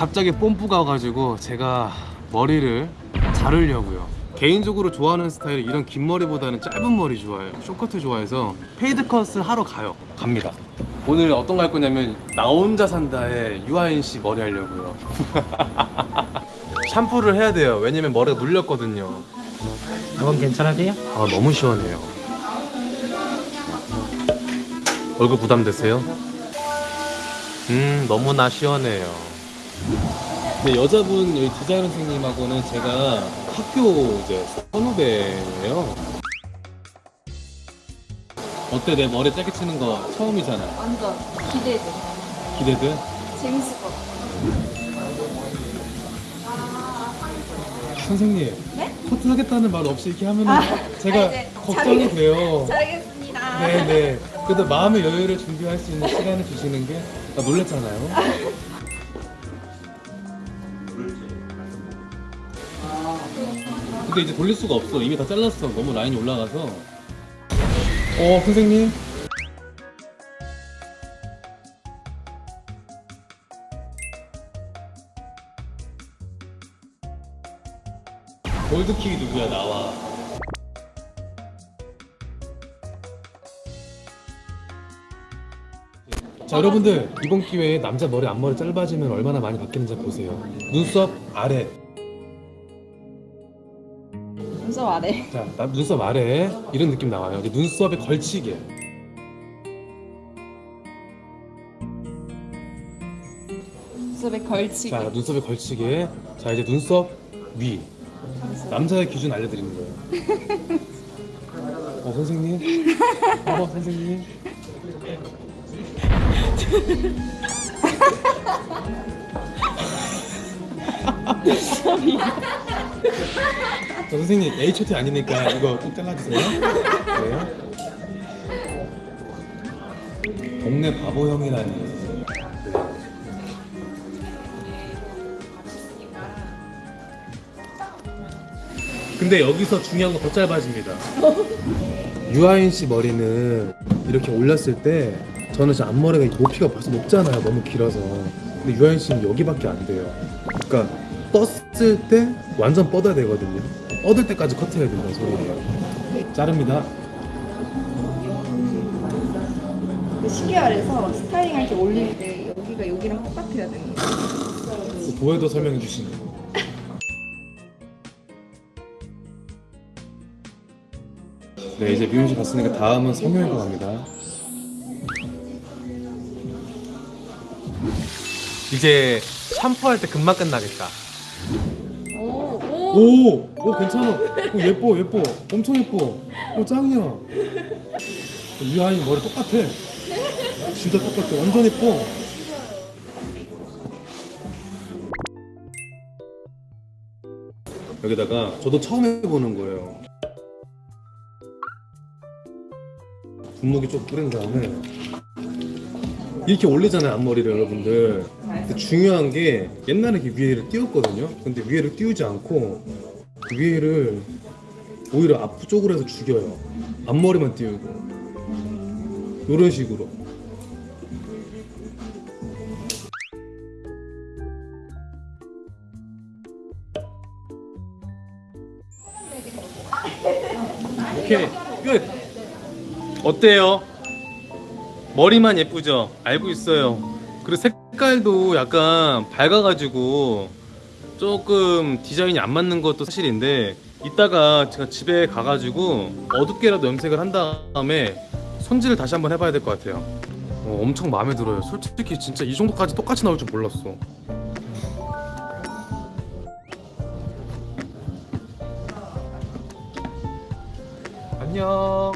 갑자기 뽐뿌가 와가지고 제가 머리를 자르려고요. 개인적으로 좋아하는 스타일이 이런 긴 머리보다는 짧은 머리 좋아해요. 쇼트커트 좋아해서 fade cut을 하러 가요. 갑니다. 오늘 어떤 거 할 거냐면 나 혼자 산다에 유아인 씨 머리 하려고요. 샴푸를 해야 돼요. 왜냐면 머리가 눌렸거든요. 이건 괜찮으세요? 아 너무 시원해요. 얼굴 부담되세요? 음 너무나 시원해요 근데 여자분 여기 디자이너 선생님하고는 제가 학교 이제 선후배예요 어때 내 머리 짧게 치는 거 처음이잖아 완전 기대돼. 기대돼? 재밌을 것 같아. 선생님 네? 커트 하겠다는 말 없이 이렇게 하면 아, 은 제가 아, 이제 걱정이 잘하겠- 돼요 잘하겠습니다. 네네. 그래도 마음의 여유를 준비할 수 있는 시간을 주시는 게 나 놀랬잖아요. 근데 이제 돌릴 수가 없어. 이미 다 잘랐어. 너무 라인이 올라가서. 어, 선생님. 골드킥이 누구야 나와. 자 여러분들 이번 기회에 남자 머리 앞머리 짧아지면 얼마나 많이 바뀌는지 보세요 눈썹 아래 눈썹 아래. 자 나- 눈썹 아래. 이런 느낌 나와요. 이제 눈썹에 걸치게 눈썹에 걸치기. 자 눈썹에 걸치게 자 이제 눈썹 위. 남자의 기준 알려드리는 거예요. 어 선생님? 어 선생님 저 선생님 H.O.T 아니니까 이거 꼭 잘라주세요 네. 동네 바보 형이라니 근데 여기서 중요한 건 더 짧아집니다. 유아인 씨 머리는 이렇게 올렸을 때 저는 제 앞머리가 높이가 벌써 높잖아요. 너무 길어서. 근데 유아인 씨는 여기밖에 안 돼요. 그러니까 떴을 때 완전 뻗어야 되거든요. 뻗을 때까지 커트해야 된다는 소리예요. 자릅니다. 근데 시계알에서 스타일링 할때 올릴 때 여기가 여기랑 똑같아야 되는 거야. 그 보여도 설명해 주시는 거. 네 이제 미용실 갔으니까 다음은 성형외과 갑니다. 이제 샴푸할 때 금방 끝나겠다. 오, 오. 괜찮아. 오, 예뻐, 예뻐. 엄청 예뻐. 오 짱이야. 유아인 머리 똑같아. 진짜 똑같아. 완전 예뻐. 여기다가 저도 처음 해보는 거예요. 분무기 좀 뿌린 다음에 이렇게 올리잖아요 앞머리를 여러분들. 근데 중요한 게 옛날에 이렇게 위에를 띄웠거든요. 근데 위에를 띄우지 않고 위에를 오히려 앞쪽으로 해서 죽여요. 앞머리만 띄우고 이런 식으로. 오케이 끝. 어때요? 머리만 예쁘죠? 알고 있어요. 그리고 색깔도 약간 밝아가지고 조금 디자인이 안 맞는 것도 사실인데 이따가 제가 집에 가가지고 어둡게라도 염색을 한 다음에 손질을 다시 한번 해봐야 될 것 같아요. 어, 엄청 마음에 들어요. 솔직히 진짜 이 정도까지 똑같이 나올 줄 몰랐어. 안녕.